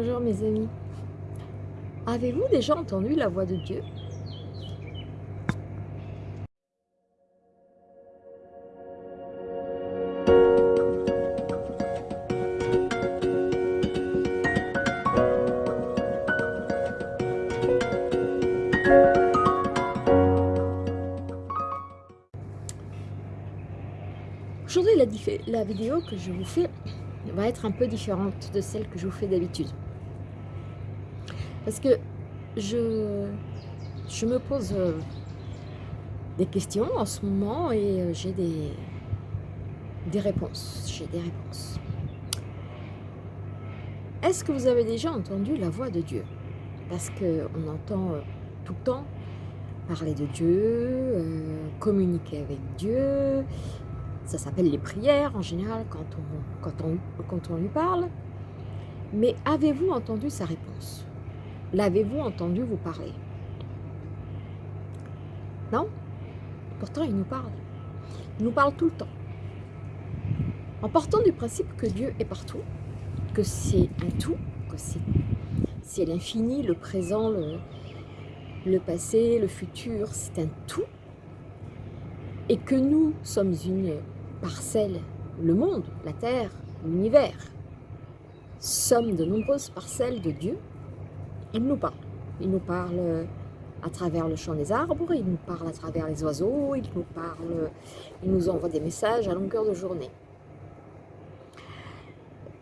Bonjour mes amis. Avez-vous déjà entendu la voix de Dieu? Aujourd'hui, la, vidéo que je vous fais va être un peu différente de celle que je vous fais d'habitude. Parce que je, me pose euh, des questions en ce moment et euh, j'ai des, réponses. J'ai des réponses. Est-ce que vous avez déjà entendu la voix de Dieu? Parce qu'on entend euh, tout le temps parler de Dieu, communiquer avec Dieu, ça s'appelle les prières en général quand on, quand on, quand on lui parle. Mais avez-vous entendu sa réponse? L'avez-vous entendu vous parler? Non? Pourtant, il nous parle. Il nous parle tout le temps. En partant du principe que Dieu est partout, que c'est un tout, que c'est l'infini, le présent, le, le passé, le futur, c'est un tout, et que nous sommes une parcelles, le monde, la terre, l'univers, sommes de nombreuses parcelles de Dieu, il nous parle. Il nous parle à travers le chant des arbres, il nous parle à travers les oiseaux, il nous parle, il nous envoie des messages à longueur de journée.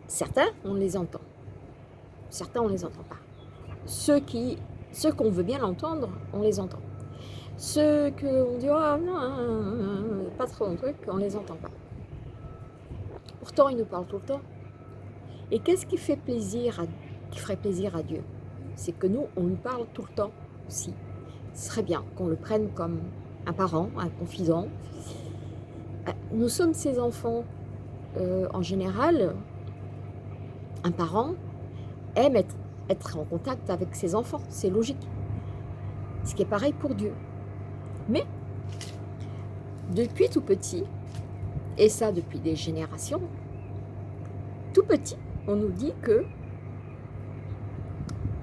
Certains, on les entend. Certains, on ne les entend pas. Ceux qui, ceux qu'on veut bien l'entendre, on les entend. Ceux qu'on dit, oh non, pas trop un truc, on ne les entend pas. Pourtant, il nous parle tout le temps. Et qu'est-ce qui fait qui ferait plaisir à Dieu? C'est que nous, on lui parle tout le temps aussi. Ce serait bien qu'on le prenne comme un parent, un confident. Euh, nous sommes ses enfants. Euh, en général, un parent aime être, être en contact avec ses enfants. C'est logique. Ce qui est pareil pour Dieu. Mais, depuis tout petit, et ça depuis des générations, tout petit, on nous dit que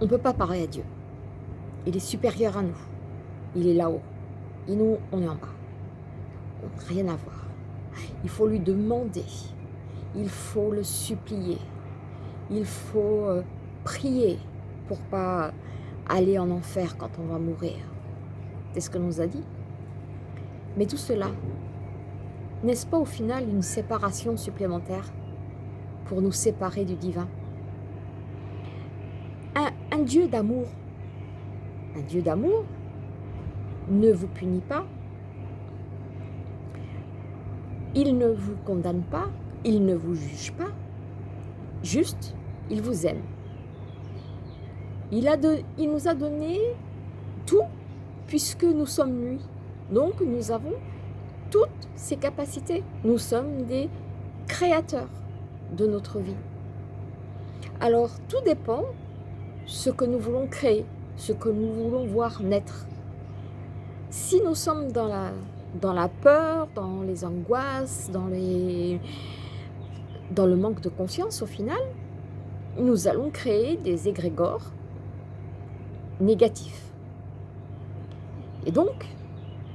on ne peut pas parler à Dieu. Il est supérieur à nous. Il est là-haut. Et nous, on est en bas. rien à voir. Il faut lui demander. Il faut le supplier. Il faut euh, prier pour pas aller en enfer quand on va mourir. C'est ce que nous a dit. Mais tout cela, n'est-ce pas au final une séparation supplémentaire pour nous séparer du divin? Dieu d'amour, un Dieu d'amour ne vous punit pas, il ne vous condamne pas, il ne vous juge pas, juste, il vous aime. Il, nous a donné tout puisque nous sommes lui. Donc nous avons toutes ces capacités. Nous sommes des créateurs de notre vie. Alors tout dépend ce que nous voulons créer, ce que nous voulons voir naître. Si nous sommes dans la, dans la peur, dans les angoisses, dans, les, dans le manque de confiance au final, nous allons créer des égrégores négatifs. Et donc,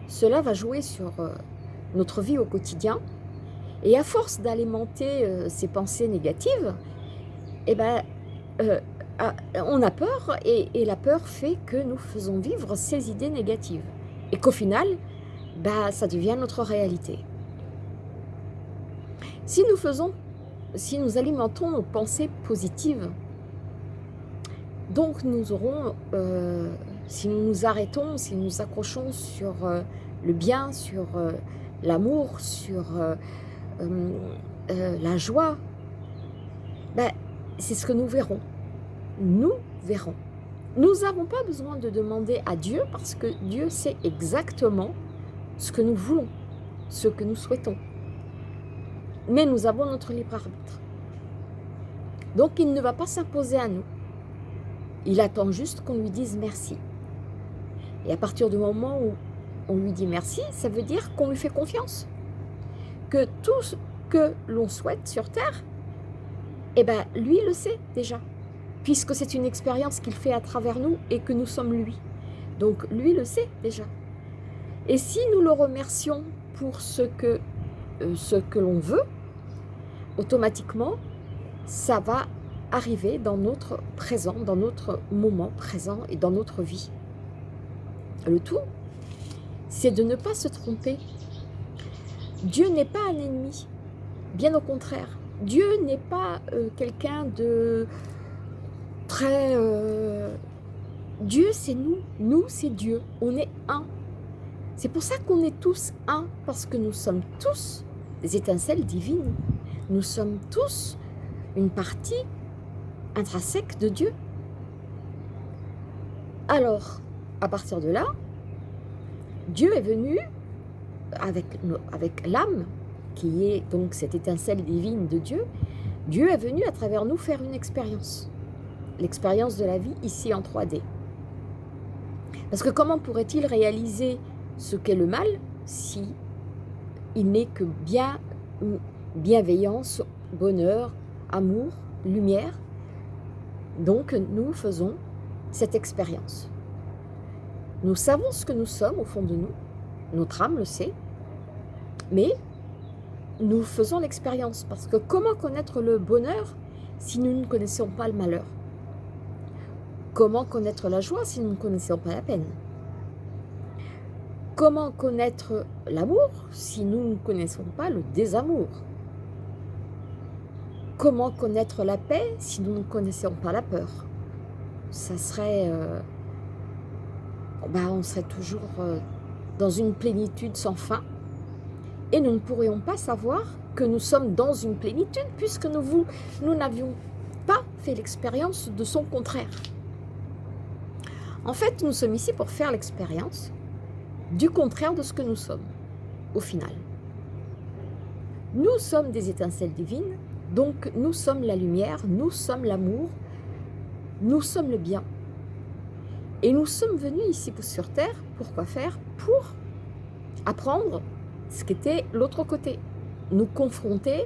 cela va jouer sur euh, notre vie au quotidien. Et à force d'alimenter euh, ces pensées négatives, eh ben, euh, on a peur et, la peur fait que nous faisons vivre ces idées négatives. Et qu'au final, bah, ça devient notre réalité. Si nous faisons, si nous alimentons nos pensées positives, donc nous aurons si nous nous arrêtons, si nous accrochons sur euh, le bien, sur euh, l'amour, sur euh, la joie, ben, c'est ce que nous verrons. Nous verrons. Nous n'avons pas besoin de demander à Dieu parce que Dieu sait exactement ce que nous voulons, ce que nous souhaitons. Mais nous avons notre libre arbitre. Donc il ne va pas s'imposer à nous. Il attend juste qu'on lui dise merci. Et à partir du moment où on lui dit merci, ça veut dire qu'on lui fait confiance. Que tout ce que l'on souhaite sur Terre, eh ben, lui le sait déjà. Puisque c'est une expérience qu'il fait à travers nous et que nous sommes lui. Donc lui le sait déjà. Et si nous le remercions pour ce que, euh, que l'on veut, automatiquement, ça va arriver dans notre présent, dans notre moment présent et dans notre vie. Le tout, c'est de ne pas se tromper. Dieu n'est pas un ennemi, bien au contraire. Dieu n'est pas euh, quelqu'un de Euh, Dieu, c'est nous. Nous, c'est Dieu. On est un. C'est pour ça qu'on est tous un, parce que nous sommes tous des étincelles divines. Nous sommes tous une partie intrinsèque de Dieu. Alors, à partir de là, Dieu est venu avec l'âme, qui est donc cette étincelle divine de Dieu, Dieu est venu à travers nous faire une expérience. L'expérience de la vie ici en 3D. Parce que comment pourrait-il réaliser ce qu'est le mal si il n'est que bien, bienveillance, bonheur, amour, lumière? Donc nous faisons cette expérience. Nous savons ce que nous sommes au fond de nous, notre âme le sait, mais nous faisons l'expérience. Parce que comment connaître le bonheur si nous ne connaissons pas le malheur? Comment connaître la joie si nous ne connaissons pas la peine? Comment connaître l'amour si nous ne connaissons pas le désamour? Comment connaître la paix si nous ne connaissons pas la peur? Ça serait... Euh, bah, on serait toujours euh, dans une plénitude sans fin. Et nous ne pourrions pas savoir que nous sommes dans une plénitude puisque nous n'avions pas fait l'expérience de son contraire. En fait, nous sommes ici pour faire l'expérience du contraire de ce que nous sommes, au final. Nous sommes des étincelles divines, donc nous sommes la lumière, nous sommes l'amour, nous sommes le bien. Et nous sommes venus ici sur Terre, pour quoi faire? Pour apprendre ce qu'était l'autre côté. Nous confronter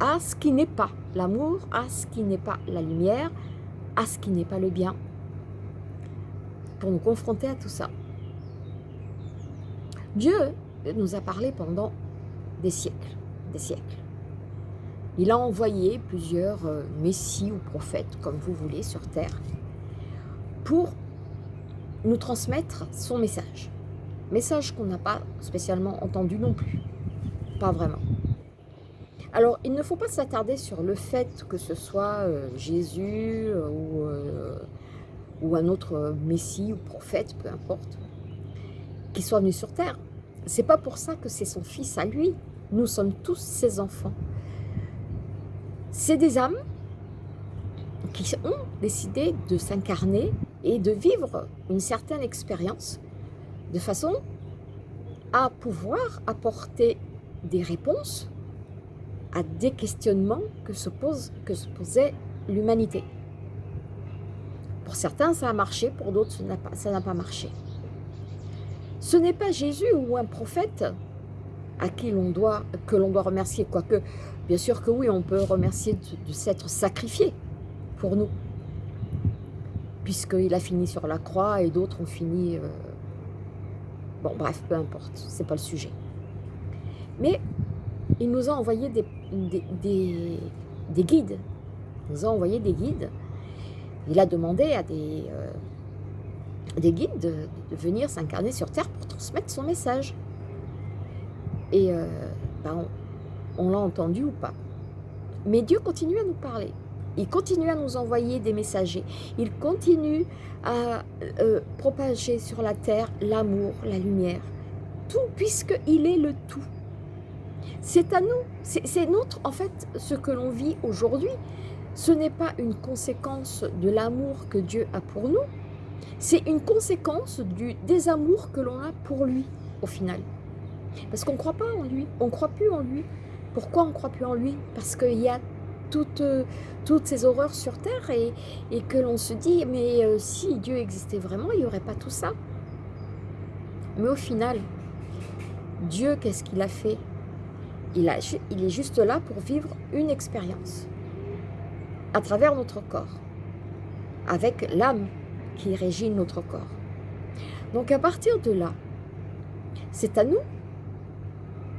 à ce qui n'est pas l'amour, à ce qui n'est pas la lumière, à ce qui n'est pas le bien. Nous confronter à tout ça. Dieu nous a parlé pendant des siècles, des siècles. Il a envoyé plusieurs euh, messies ou prophètes, comme vous voulez, sur terre, pour nous transmettre son message. Message qu'on n'a pas spécialement entendu non plus. Pas vraiment. Alors, il ne faut pas s'attarder sur le fait que ce soit euh, Jésus euh, ou, ou, un autre messie ou prophète, peu importe, qui soit venu sur terre. C'est pas pour ça que c'est son fils à lui. Nous sommes tous ses enfants. C'est des âmes qui ont décidé de s'incarner et de vivre une certaine expérience de façon à pouvoir apporter des réponses à des questionnements que se, que se posait l'humanité. Pour certains, ça a marché, pour d'autres, ça n'a pas, marché. Ce n'est pas Jésus ou un prophète à qui l'on doit, que l'on doit remercier, quoique, bien sûr que oui, on peut remercier de, s'être sacrifié pour nous, puisqu'il a fini sur la croix et d'autres ont fini... Euh, Bon, bref, peu importe, c'est pas le sujet. Mais il nous a envoyé des, des, guides. Il nous a envoyé des guides. Il a demandé à des, euh, des guides de, venir s'incarner sur Terre pour transmettre son message. Et euh, ben, on l'a entendu ou pas. Mais Dieu continue à nous parler. Il continue à nous envoyer des messagers. Il continue à euh, propager sur la terre l'amour, la lumière. Tout, puisqu'il est le tout. C'est à nous, c'est notre, en fait, ce que l'on vit aujourd'hui, ce n'est pas une conséquence de l'amour que Dieu a pour nous, c'est une conséquence du désamour que l'on a pour lui, au final. Parce qu'on ne croit pas en lui, on ne croit plus en lui. Pourquoi on ne croit plus en lui? Parce qu'il y a toutes, toutes ces horreurs sur Terre et, que l'on se dit, mais euh, si Dieu existait vraiment, il n'y aurait pas tout ça. Mais au final, Dieu, qu'est-ce qu'il a fait? Il, est juste là pour vivre une expérience à travers notre corps. avec l'âme qui régit notre corps. Donc à partir de là, c'est à nous,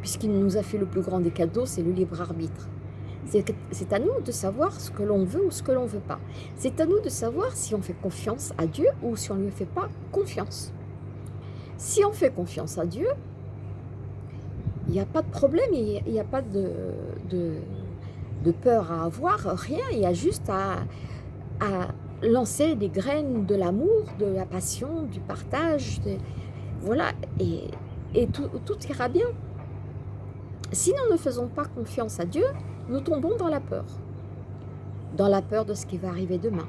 puisqu'il nous a fait le plus grand des cadeaux, c'est le libre arbitre. C'est à nous de savoir ce que l'on veut ou ce que l'on ne veut pas. C'est à nous de savoir si on fait confiance à Dieu ou si on ne lui fait pas confiance. Si on fait confiance à Dieu, il n'y a pas de problème, il n'y a, pas de, de, peur à avoir, rien. Il y a juste à, à lancer des graines de l'amour, de la passion, du partage. voilà, et, et tout, tout ira bien. Si nous ne faisons pas confiance à Dieu, nous tombons dans la peur. Dans la peur de ce qui va arriver demain.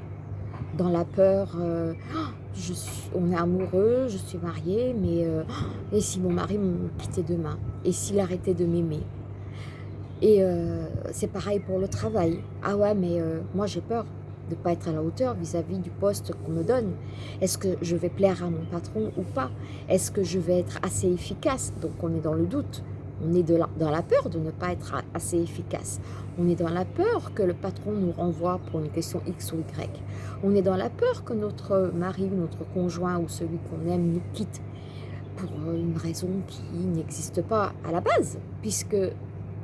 Dans la peur, euh, oh, je on est amoureux, je suis mariée, mais euh, et si mon mari me quittait demain? Et s'il arrêtait de m'aimer? Et euh, c'est pareil pour le travail. Ah ouais, mais moi j'ai peur de ne pas être à la hauteur vis-à-vis -vis du poste qu'on me donne. Est-ce que je vais plaire à mon patron ou pas? Est-ce que je vais être assez efficace? Donc on est dans le doute. On est dans la peur de ne pas être assez efficace. On est dans la peur que le patron nous renvoie pour une question X ou Y. On est dans la peur que notre mari, notre conjoint ou celui qu'on aime nous quitte pour une raison qui n'existe pas à la base, puisque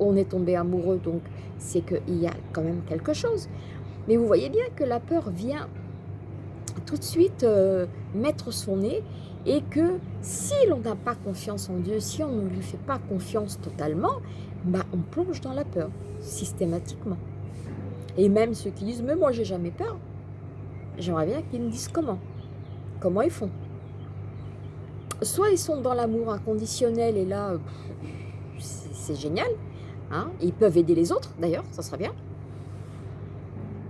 on est tombé amoureux, donc c'est qu'il y a quand même quelque chose. Mais vous voyez bien que la peur vient tout de suite euh, mettre son nez et que si l'on n'a pas confiance en Dieu, si on ne lui fait pas confiance totalement, bah on plonge dans la peur, systématiquement. Et même ceux qui disent « mais moi j'ai jamais peur », j'aimerais bien qu'ils me disent comment, comment ils font. Soit ils sont dans l'amour inconditionnel et là, c'est génial, hein ils peuvent aider les autres d'ailleurs, ça serait bien.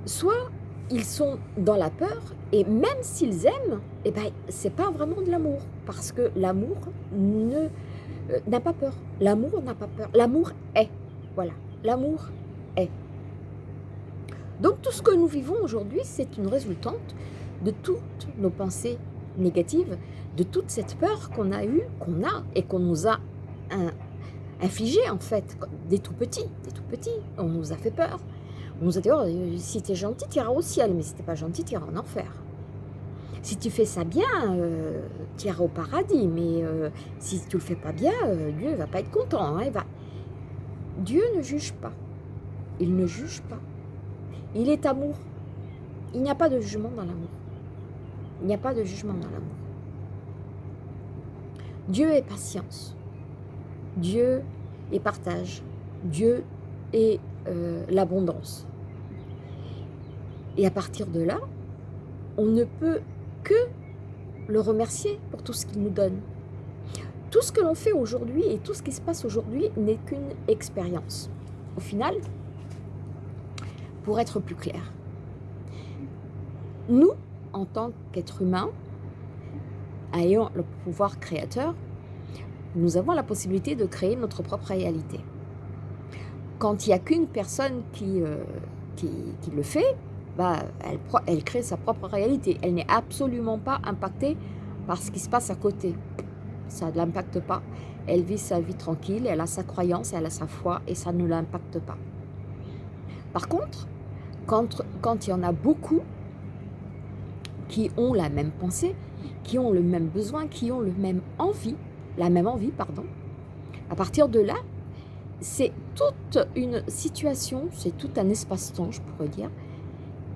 Soit ils sont dans la peur et même s'ils aiment, eh ben, c'est pas vraiment de l'amour parce que l'amour euh, n'a pas peur. L'amour n'a pas peur. L'amour est. Voilà. L'amour est. Donc tout ce que nous vivons aujourd'hui, c'est une résultante de toutes nos pensées négatives, de toute cette peur qu'on a eue, qu'on a et qu'on nous a infligé en fait, des tout petits, des tout petits. On nous a fait peur. On nous a dit, oh, si tu es gentil, tu iras au ciel, mais si tu pas gentil, tu iras en enfer. Si tu fais ça bien, euh, tu iras au paradis, mais euh, si tu le fais pas bien, euh, Dieu va pas être content. Hein, va... Dieu ne juge pas. Il ne juge pas. Il est amour. Il n'y a pas de jugement dans l'amour. Il n'y a pas de jugement dans l'amour. Dieu est patience. Dieu est partage. Dieu est l'abondance. Et à partir de là, on ne peut que le remercier pour tout ce qu'il nous donne. Tout ce que l'on fait aujourd'hui et tout ce qui se passe aujourd'hui n'est qu'une expérience. Au final, pour être plus clair, nous, en tant qu'êtres humains, ayant le pouvoir créateur, nous avons la possibilité de créer notre propre réalité. Quand il n'y a qu'une personne qui, euh, qui, qui le fait, bah, elle, elle crée sa propre réalité. Elle n'est absolument pas impactée par ce qui se passe à côté. Ça ne l'impacte pas. Elle vit sa vie tranquille, elle a sa croyance, elle a sa foi et ça ne l'impacte pas. Par contre, quand, quand il y en a beaucoup qui ont la même pensée, qui ont le même besoin, qui ont le même envie, la même envie, pardon, à partir de là, c'est toute une situation, c'est tout un espace-temps, je pourrais dire,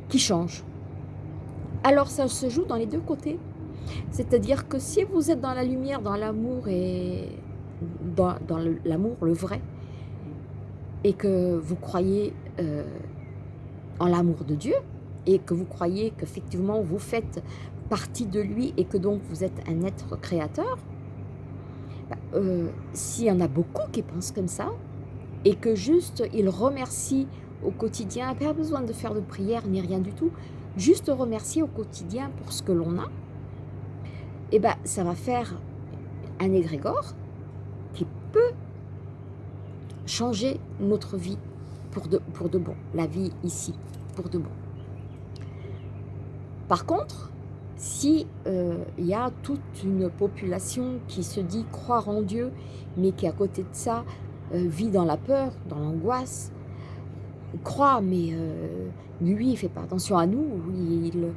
qui change. Alors ça se joue dans les deux côtés. C'est-à-dire que si vous êtes dans la lumière, dans l'amour et dans, l'amour, le vrai, et que vous croyez euh, en l'amour de Dieu, et que vous croyez qu'effectivement vous faites partie de lui et que donc vous êtes un être créateur, euh, s'il y en a beaucoup qui pensent comme ça, et que juste ils remercient au quotidien, pas besoin de faire de prière ni rien du tout, juste remercier au quotidien pour ce que l'on a, eh ben ça va faire un égrégore qui peut changer notre vie pour de bon, la vie ici, pour de bon. Par contre, si euh, il y a toute une population qui se dit croire en Dieu, mais qui à côté de ça euh, vit dans la peur, dans l'angoisse, croit, mais euh, lui, il ne fait pas attention à nous, il,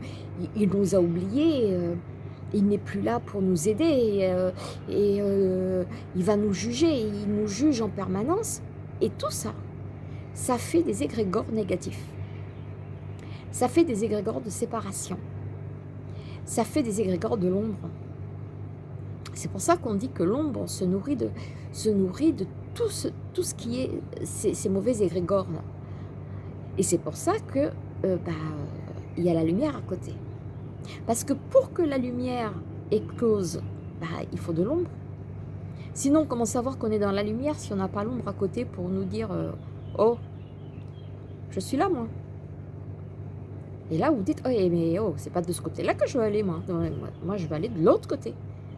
il, nous a oubliés, euh, il n'est plus là pour nous aider, et, euh, euh, il va nous juger, il nous juge en permanence. Et tout ça, ça fait des égrégores négatifs. Ça fait des égrégores de séparation. Ça fait des égrégores de l'ombre. C'est pour ça qu'on dit que l'ombre se nourrit de, se tout ce, qui est ces, mauvais égrégores. Et c'est pour ça que euh, bah, y a la lumière à côté. Parce que pour que la lumière éclose, bah, il faut de l'ombre. Sinon, comment savoir qu'on est dans la lumière si on n'a pas l'ombre à côté pour nous dire euh, Oh, je suis là, moi ». Et là, vous dites « Oh, mais oh, c'est pas de ce côté-là que je veux aller, moi. Moi, je veux aller de l'autre côté.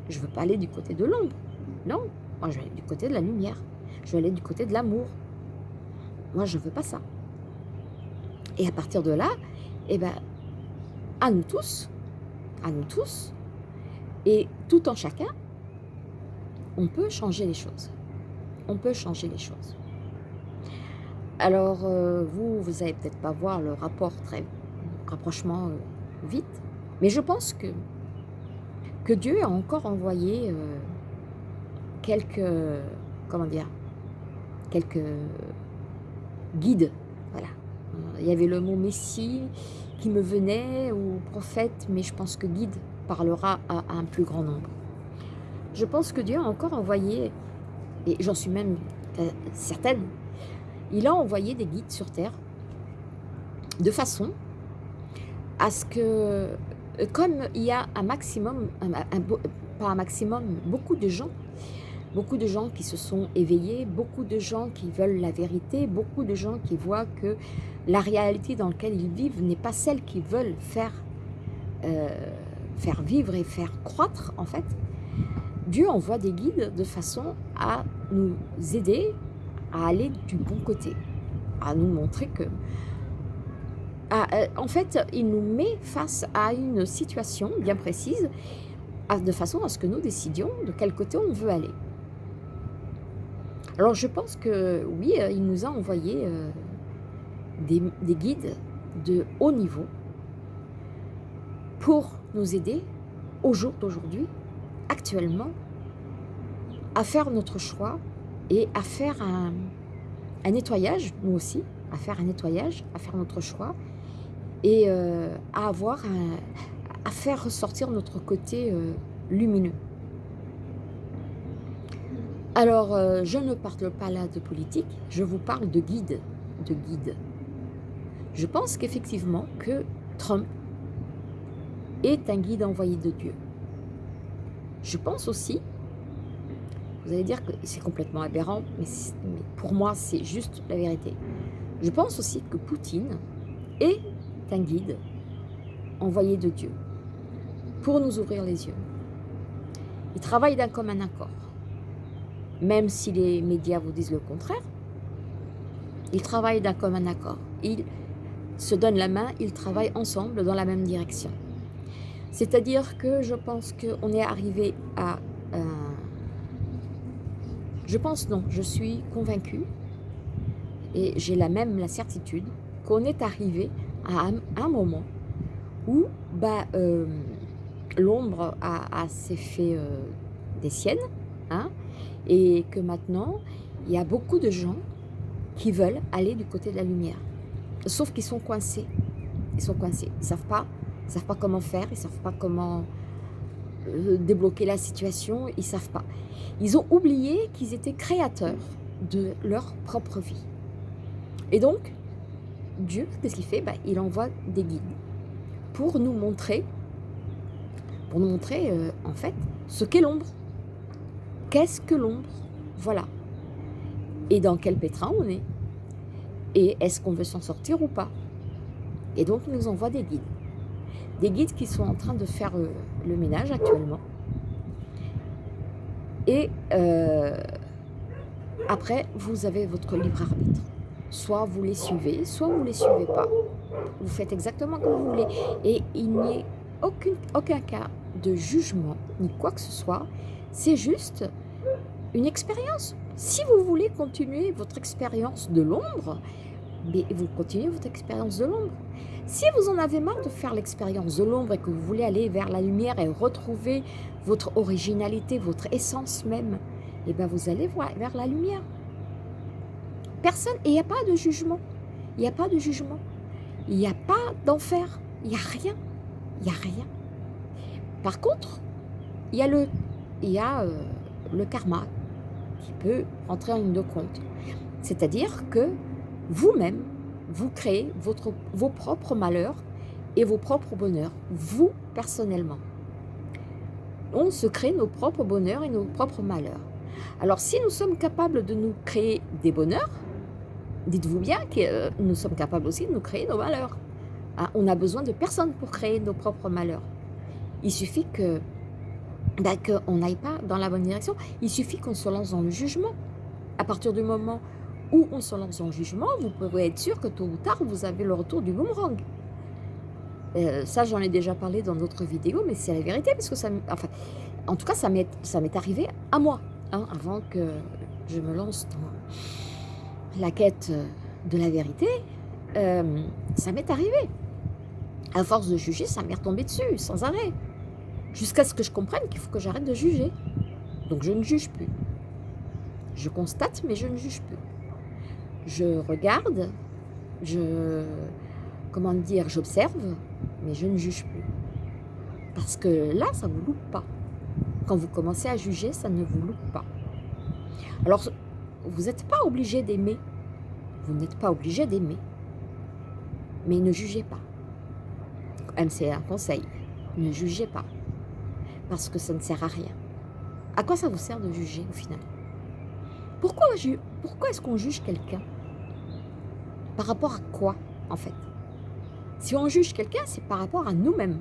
Je veux pas aller du côté de l'ombre. Non, moi, je veux aller du côté de la lumière. Je veux aller du côté de l'amour. Moi, je veux pas ça. Et à partir de là, eh ben, à nous tous, à nous tous, et tout en chacun, on peut changer les choses. On peut changer les choses. Alors, euh, vous, vous n'allez peut-être pas voir le rapport très rapprochement euh, vite, mais je pense que, Dieu a encore envoyé euh, quelques, comment dire, quelques guides, voilà, il y avait le mot Messie qui me venait, ou prophète, mais je pense que guide parlera à, un plus grand nombre. Je pense que Dieu a encore envoyé, et j'en suis même euh, certaine, il a envoyé des guides sur terre de façon à ce que, comme il y a un maximum, pas un maximum, beaucoup de gens beaucoup de gens qui se sont éveillés, beaucoup de gens qui veulent la vérité, beaucoup de gens qui voient que la réalité dans laquelle ils vivent n'est pas celle qu'ils veulent faire, euh, faire vivre et faire croître en fait. Dieu envoie des guides de façon à nous aider à aller du bon côté, à nous montrer que... Euh, en fait, il nous met face à une situation bien précise de façon à ce que nous décidions de quel côté on veut aller. Alors je pense que oui, euh, il nous a envoyé euh, des, guides de haut niveau pour nous aider au jour d'aujourd'hui, actuellement, à faire notre choix et à faire un, nettoyage, nous aussi, à faire un nettoyage, à faire notre choix et euh, à avoir faire ressortir notre côté lumineux. Alors, euh, je ne parle pas là de politique, je vous parle de guide, de guide. Je pense qu'effectivement que Trump est un guide envoyé de Dieu. Je pense aussi, vous allez dire que c'est complètement aberrant, mais pour moi c'est juste la vérité. Je pense aussi que Poutine est un guide envoyé de Dieu pour nous ouvrir les yeux. Il travaille d'un commun accord même si les médias vous disent le contraire, ils travaillent d'un commun accord. Ils se donnent la main, ils travaillent ensemble dans la même direction. C'est-à-dire que je pense qu'on est arrivé à... je pense non, je suis convaincue et j'ai la même la certitude qu'on est arrivé à un, moment où bah, euh, l'ombre a, s'est fait euh, des siennes, hein, et que maintenant, il y a beaucoup de gens qui veulent aller du côté de la lumière. Sauf qu'ils sont coincés. Ils sont coincés. Ils ne savent, pas, savent pas comment faire, ils ne savent pas comment euh, débloquer la situation, ils ne savent pas. Ils ont oublié qu'ils étaient créateurs de leur propre vie. Et donc, Dieu, qu'est-ce qu'il fait? Ben, Il envoie des guides pour nous montrer, pour nous montrer euh, en fait ce qu'est l'ombre. Qu'est-ce que l'ombre? Voilà. Et dans quel pétrin on est? Et est-ce qu'on veut s'en sortir ou pas? Et donc, il nous envoie des guides. Des guides qui sont en train de faire euh, le ménage actuellement. Et euh, après, vous avez votre libre arbitre. Soit vous les suivez, soit vous ne les suivez pas. Vous faites exactement comme vous voulez. Et il n'y a aucun, aucun cas de jugement, ni quoi que ce soit. C'est juste une expérience. Si vous voulez continuer votre expérience de l'ombre, vous continuez votre expérience de l'ombre. Si vous en avez marre de faire l'expérience de l'ombre et que vous voulez aller vers la lumière et retrouver votre originalité, votre essence même, et eh bien vous allez vers la lumière. Personne, et il n'y a pas de jugement. Il n'y a pas de jugement. Il n'y a pas d'enfer. Il n'y a rien. Il n'y a rien. Par contre, il y a le, euh, karma qui peut entrer en ligne de compte. C'est-à-dire que vous-même, vous créez vos propres malheurs et vos propres bonheurs, vous personnellement. On se crée nos propres bonheurs et nos propres malheurs. Alors si nous sommes capables de nous créer des bonheurs, dites-vous bien que euh, nous sommes capables aussi de nous créer nos malheurs. Hein, on a besoin de personne pour créer nos propres malheurs. Il suffit que ben, qu'on n'aille pas dans la bonne direction. Il suffit qu'on se lance dans le jugement. À partir du moment où on se lance dans le jugement, vous pouvez être sûr que tôt ou tard, vous avez le retour du boomerang. Euh, ça, j'en ai déjà parlé dans d'autres vidéos, mais c'est la vérité, parce que ça, enfin, en tout cas, ça m'est arrivé à moi, hein, avant que je me lance dans la quête de la vérité. Euh, ça m'est arrivé. À force de juger, ça m'est retombé dessus, sans arrêt. Jusqu'à ce que je comprenne qu'il faut que j'arrête de juger. Donc je ne juge plus. Je constate, mais je ne juge plus. Je regarde, je, comment dire, j'observe, mais je ne juge plus. Parce que là, ça ne vous loupe pas. Quand vous commencez à juger, ça ne vous loupe pas. Alors, vous n'êtes pas obligé d'aimer. Vous n'êtes pas obligé d'aimer. Mais ne jugez pas. C'est un conseil. Ne jugez pas parce que ça ne sert à rien. À quoi ça vous sert de juger au final? Pourquoi, pourquoi est-ce qu'on juge quelqu'un? Par rapport à quoi en fait? Si on juge quelqu'un, c'est par rapport à nous-mêmes.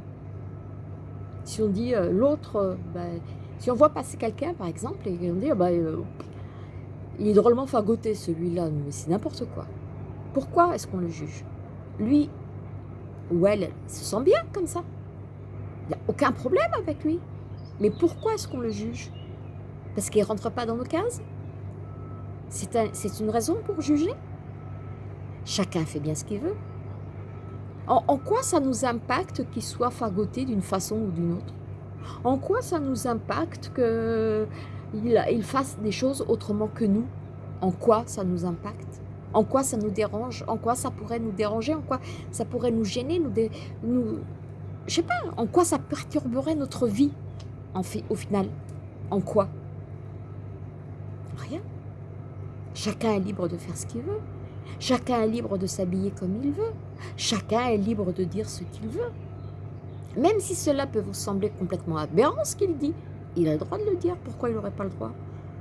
Si on dit euh, l'autre, euh, ben, si on voit passer quelqu'un par exemple et on dit bah, il est drôlement fagoté celui-là, mais c'est n'importe quoi. Pourquoi est-ce qu'on le juge? Lui ou elle, se sent bien comme ça. Il n'y a aucun problème avec lui. Mais pourquoi est-ce qu'on le juge? Parce qu'il ne rentre pas dans nos cases? C'est une raison pour juger? Chacun fait bien ce qu'il veut. En, quoi ça nous impacte qu'il soit fagoté d'une façon ou d'une autre? En quoi ça nous impacte qu'il il fasse des choses autrement que nous En quoi ça nous impacte? En quoi ça nous dérange? En quoi ça pourrait nous déranger? En quoi ça pourrait nous gêner nous, nous Je sais pas, en quoi ça perturberait notre vie? En fait, au final, en quoi? Rien. Chacun est libre de faire ce qu'il veut. Chacun est libre de s'habiller comme il veut. Chacun est libre de dire ce qu'il veut. Même si cela peut vous sembler complètement aberrant ce qu'il dit, il a le droit de le dire. Pourquoi il n'aurait pas le droit?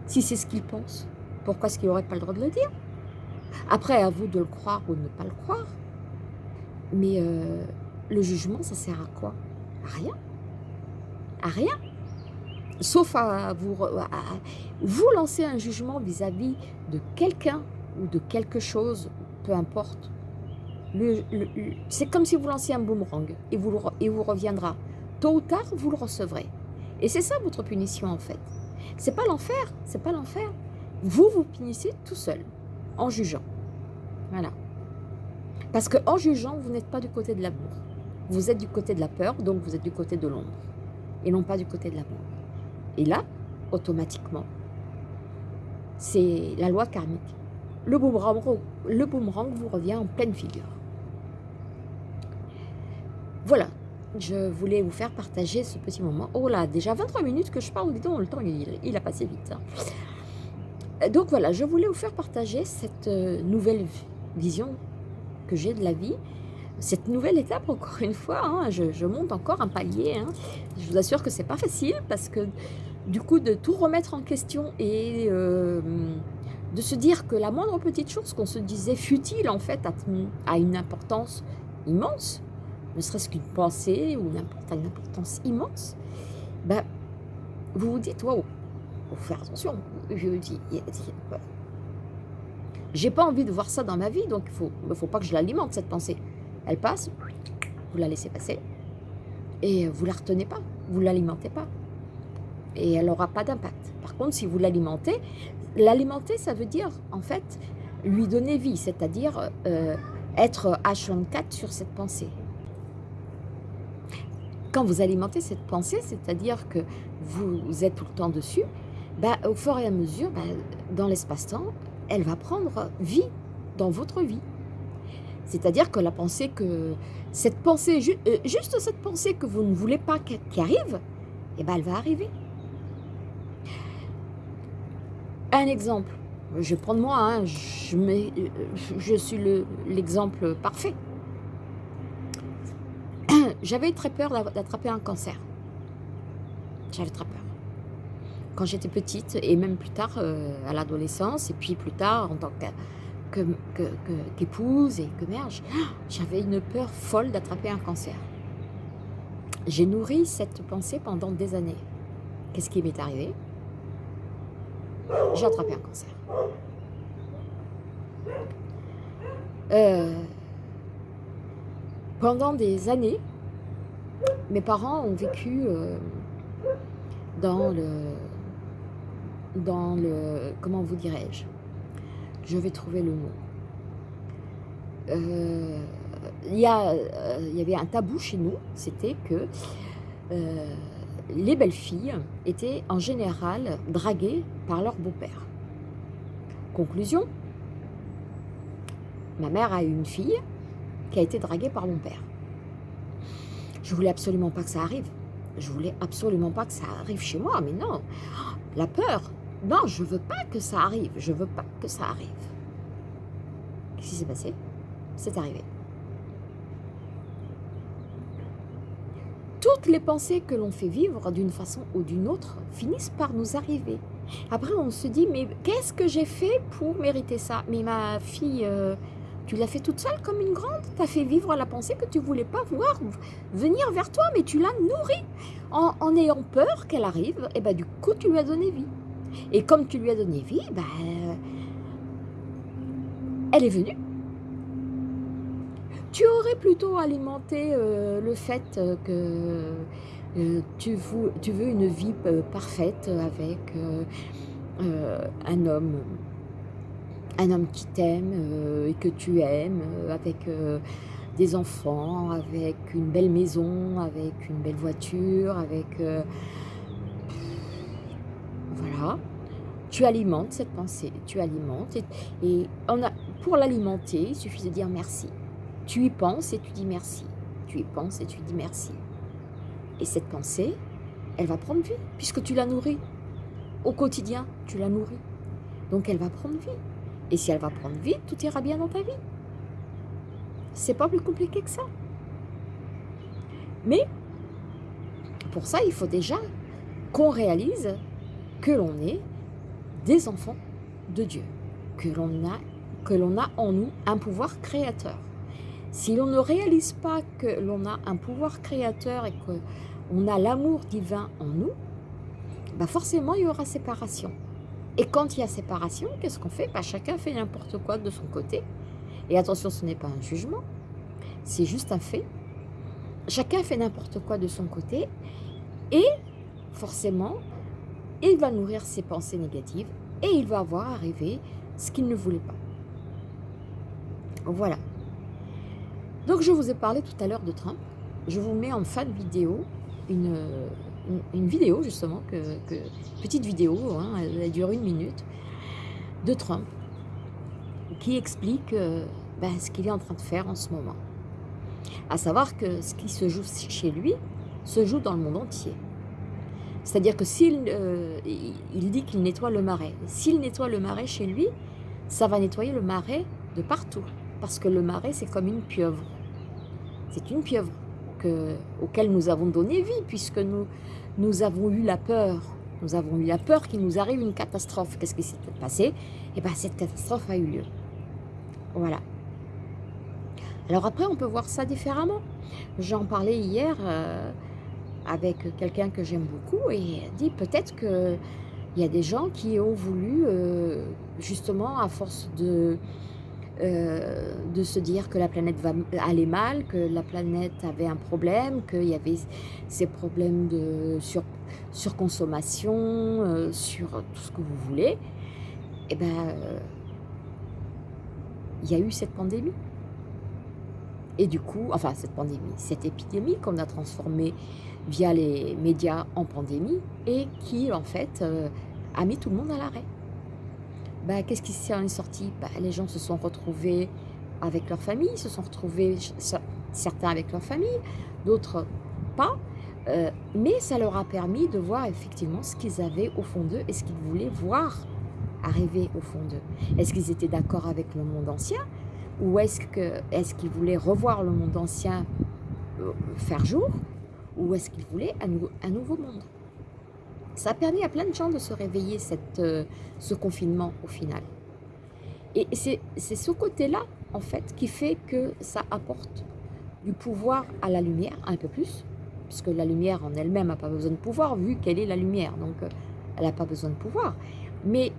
Si c'est ce qu'il pense, pourquoi est-ce qu'il n'aurait pas le droit de le dire? Après, à vous de le croire ou de ne pas le croire. Mais euh, le jugement, ça sert à quoi? À rien. À rien sauf à vous, vous lancer un jugement vis-à-vis de quelqu'un ou de quelque chose, peu importe. C'est comme si vous lanciez un boomerang et vous, vous reviendra. Tôt ou tard, vous le recevrez. Et c'est ça votre punition en fait. C'est pas l'enfer, c'est pas l'enfer. Vous vous punissez tout seul, en jugeant. Voilà. Parce qu'en jugeant, vous n'êtes pas du côté de l'amour. Vous êtes du côté de la peur, donc vous êtes du côté de l'ombre. Et non pas du côté de l'amour. Et là, automatiquement, c'est la loi karmique. Le boomerang, le boomerang vous revient en pleine figure. Voilà, je voulais vous faire partager ce petit moment. Oh là, déjà 23 minutes que je parle, dis donc, le temps il, a passé vite. Hein. Donc voilà, je voulais vous faire partager cette euh, nouvelle vision que j'ai de la vie, cette nouvelle étape, encore une fois, hein, je, monte encore un palier. Hein. Je vous assure que c'est pas facile parce que du coup, de tout remettre en question et euh, de se dire que la moindre petite chose qu'on se disait futile, en fait, a, une importance immense, ne serait-ce qu'une pensée ou une, importance immense, ben, vous vous dites, waouh, faut faire attention. Je dis, j'ai pas envie de voir ça dans ma vie, donc il ne faut pas que je l'alimente, cette pensée. Elle passe, vous la laissez passer et vous la retenez pas, vous l'alimentez pas. Et elle n'aura pas d'impact. Par contre, si vous l'alimentez, l'alimenter, ça veut dire, en fait, lui donner vie, c'est-à-dire euh, être H24 sur cette pensée. Quand vous alimentez cette pensée, c'est-à-dire que vous êtes tout le temps dessus, bah, au fur et à mesure, bah, dans l'espace-temps, elle va prendre vie dans votre vie. C'est-à-dire que la pensée que, cette pensée, euh, juste cette pensée que vous ne voulez pas qui arrive, eh ben elle va arriver. Un exemple, je vais prendre moi, hein, euh, je suis l'exemple parfait. J'avais très peur d'attraper un cancer. J'avais très peur. Quand j'étais petite, et même plus tard euh, à l'adolescence, et puis plus tard en tant qu'épouse que, et que mère, j'avais une peur folle d'attraper un cancer. J'ai nourri cette pensée pendant des années. Qu'est-ce qui m'est arrivé? J'ai attrapé un cancer. Euh, pendant des années, mes parents ont vécu euh, dans le... Dans le... Comment vous dirais-je? Je vais trouver le mot. Euh, il y, il y avait un tabou chez nous, c'était que les belles filles étaient en général draguées par leur beau-père. Conclusion, ma mère a eu une fille qui a été draguée par mon père. Je voulais absolument pas que ça arrive. Je voulais absolument pas que ça arrive chez moi, mais non. La peur, non, je veux pas que ça arrive. Je veux pas que ça arrive. Qu'est-ce qui s'est passé? C'est arrivé. Toutes les pensées que l'on fait vivre d'une façon ou d'une autre finissent par nous arriver. Après, on se dit, mais qu'est-ce que j'ai fait pour mériter ça? Mais ma fille, euh, tu l'as fait toute seule comme une grande? Tu as fait vivre la pensée que tu voulais pas voir venir vers toi, mais tu l'as nourrie. En, ayant peur qu'elle arrive, et ben du coup, tu lui as donné vie. Et comme tu lui as donné vie, ben, elle est venue. Tu aurais plutôt alimenté euh, le fait que euh, tu, veux, une vie euh, parfaite avec un homme un homme qui t'aime euh, et que tu aimes, euh, avec euh, des enfants, avec une belle maison, avec une belle voiture, avec... voilà. Tu alimentes cette pensée, tu alimentes. Et, on a, pour l'alimenter, il suffit de dire merci. Tu y penses et tu dis merci. Tu y penses et tu dis merci. Et cette pensée, elle va prendre vie, puisque tu la nourris. Au quotidien, tu la nourris. Donc elle va prendre vie. Et si elle va prendre vie, tout ira bien dans ta vie. C'est pas plus compliqué que ça. Mais, pour ça, il faut déjà qu'on réalise que l'on est des enfants de Dieu, que l'on a, que a en nous un pouvoir créateur. Si l'on ne réalise pas que l'on a un pouvoir créateur et qu'on a l'amour divin en nous, bah forcément il y aura séparation. Et quand il y a séparation, qu'est-ce qu'on fait? Bah, Chacun fait n'importe quoi de son côté. Et attention, ce n'est pas un jugement, c'est juste un fait. Chacun fait n'importe quoi de son côté et forcément, il va nourrir ses pensées négatives et il va voir arriver ce qu'il ne voulait pas. Voilà. Donc je vous ai parlé tout à l'heure de Trump. Je vous mets en fin de vidéo une, une, vidéo justement, que, petite vidéo, hein, elle, dure une minute, de Trump, qui explique euh, ben, ce qu'il est en train de faire en ce moment. À savoir que ce qui se joue chez lui se joue dans le monde entier. C'est-à-dire que s'il euh, dit qu'il nettoie le marais, s'il nettoie le marais chez lui, ça va nettoyer le marais de partout. Parce que le marais, c'est comme une pieuvre. C'est une pieuvre que, auquel nous avons donné vie, puisque nous, nous avons eu la peur. Nous avons eu la peur qu'il nous arrive une catastrophe. Qu'est-ce qui s'est passé? Eh bien, cette catastrophe a eu lieu. Voilà. Alors après, on peut voir ça différemment. J'en parlais hier euh, avec quelqu'un que j'aime beaucoup et dit peut-être qu'il y a des gens qui ont voulu, euh, justement, à force de euh, de se dire que la planète va aller mal, que la planète avait un problème, qu'il y avait ces problèmes de sur, surconsommation, euh, sur tout ce que vous voulez, et eh ben, il y a eu cette pandémie. Et du coup, enfin cette pandémie, cette épidémie qu'on a transformée via les médias en pandémie et qui en fait euh, a mis tout le monde à l'arrêt. Bah, Qu'est-ce qui s'en est sorti? Bah, Les gens se sont retrouvés avec leur famille, se sont retrouvés certains avec leur famille, d'autres pas, euh, mais ça leur a permis de voir effectivement ce qu'ils avaient au fond d'eux et ce qu'ils voulaient voir arriver au fond d'eux. Est-ce qu'ils étaient d'accord avec le monde ancien ou est-ce qu'ils voulaient revoir le monde ancien euh, faire jour Ou est-ce qu'ils voulaient un, nouveau monde? Ça a permis à plein de gens de se réveiller, cette, euh, ce confinement au final. Et c'est ce côté-là, en fait, qui fait que ça apporte du pouvoir à la lumière, un peu plus, puisque la lumière en elle-même n'a pas besoin de pouvoir, vu qu'elle est la lumière, donc euh, elle n'a pas besoin de pouvoir. Mais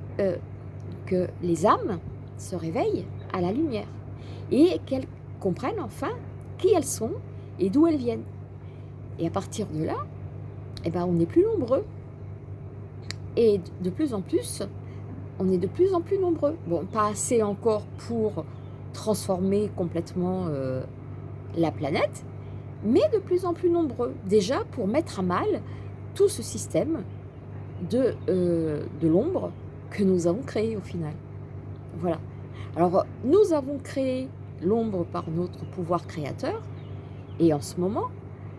que les âmes se réveillent à la lumière et qu'elles comprennent enfin qui elles sont et d'où elles viennent. Et à partir de là, eh ben, on est plus nombreux. Et de plus en plus, on est de plus en plus nombreux. Bon, pas assez encore pour transformer complètement euh, la planète, mais de plus en plus nombreux. Déjà pour mettre à mal tout ce système de, euh, de l'ombre que nous avons créé au final. Voilà. Alors, nous avons créé l'ombre par notre pouvoir créateur, et en ce moment,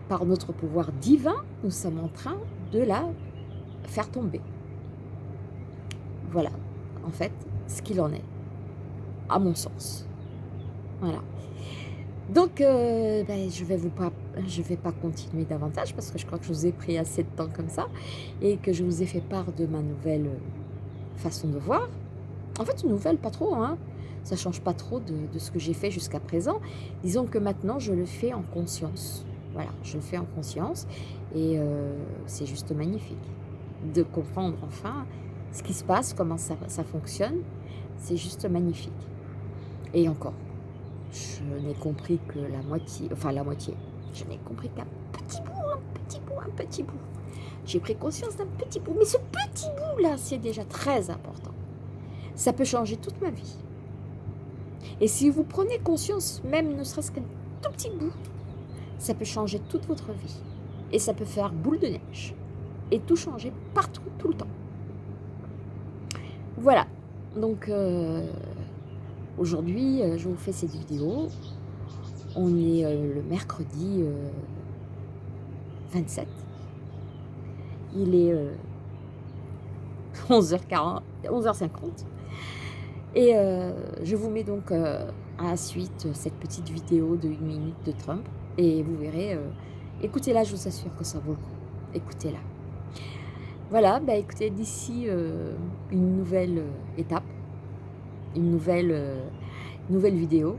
par notre pouvoir divin, nous sommes en train de la faire tomber. Voilà, en fait, ce qu'il en est, à mon sens. Voilà. Donc, euh, ben, je vais vais pas continuer davantage parce que je crois que je vous ai pris assez de temps comme ça et que je vous ai fait part de ma nouvelle façon de voir. En fait, une nouvelle, pas trop, hein ça change pas trop de, ce que j'ai fait jusqu'à présent. Disons que maintenant, je le fais en conscience. Voilà, je le fais en conscience et euh, c'est juste magnifique de comprendre enfin ce qui se passe, comment ça, fonctionne. C'est juste magnifique. Et encore, je n'ai compris que la moitié, enfin la moitié, je n'ai compris qu'un petit bout, un petit bout, un petit bout. J'ai pris conscience d'un petit bout, mais ce petit bout-là, c'est déjà très important. Ça peut changer toute ma vie. Et si vous prenez conscience, même ne serait-ce qu'un tout petit bout, ça peut changer toute votre vie. Et ça peut faire boule de neige. Et tout changer partout, tout le temps. Voilà. Donc, euh, aujourd'hui, euh, je vous fais cette vidéo. On est euh, le mercredi 27. Il est 11h40, 11h50. Et je vous mets donc à la suite cette petite vidéo de une minute de Trump. Et vous verrez, écoutez-la, je vous assure que ça vaut le coup. Écoutez-la. Voilà, bah écoutez, d'ici une nouvelle étape, une nouvelle, nouvelle vidéo.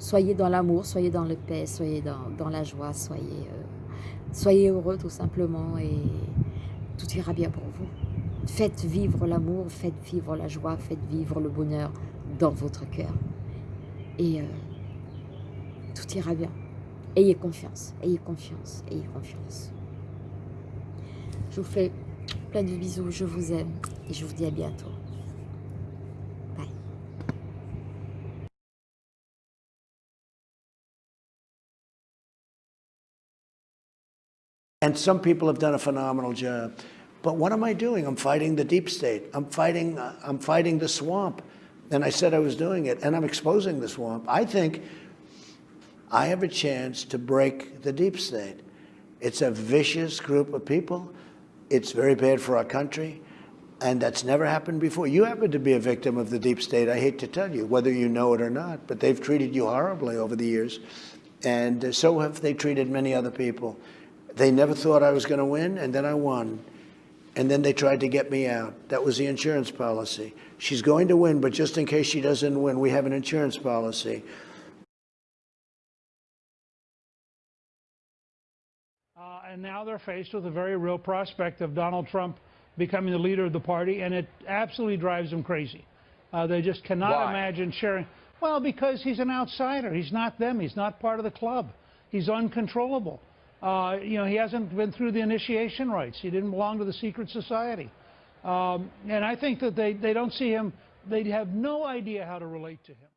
soyez dans l'amour, soyez dans le paix, soyez dans, la joie, soyez, soyez heureux tout simplement et tout ira bien pour vous. Faites vivre l'amour, faites vivre la joie, faites vivre le bonheur dans votre cœur. Et euh, tout ira bien. Ayez confiance, ayez confiance, ayez confiance. Je vous fais plein de bisous, je vous aime et je vous dis à bientôt. And some people have done a phenomenal job. But what am I doing? I'm fighting the deep state. I'm fighting, uh, I'm fighting the swamp. And I said I was doing it, and I'm exposing the swamp. I think I have a chance to break the deep state. It's a vicious group of people. It's very bad for our country, and that's never happened before. You happen to be a victim of the deep state, I hate to tell you, whether you know it or not, but they've treated you horribly over the years, and so have they treated many other people. They never thought I was going to win, and then I won and then they tried to get me out. That was the insurance policy. She's going to win, but just in case she doesn't win, we have an insurance policy. And now they're faced with a very real prospect of Donald Trump becoming the leader of the party, and it absolutely drives them crazy. Uh, they just cannot Why? imagine sharing. Well, because he's an outsider. He's not them. He's not part of the club. He's uncontrollable. Uh, you know, he hasn't been through the initiation rites. He didn't belong to the secret society. Um, and I think that they, they don't see him, they have no idea how to relate to him.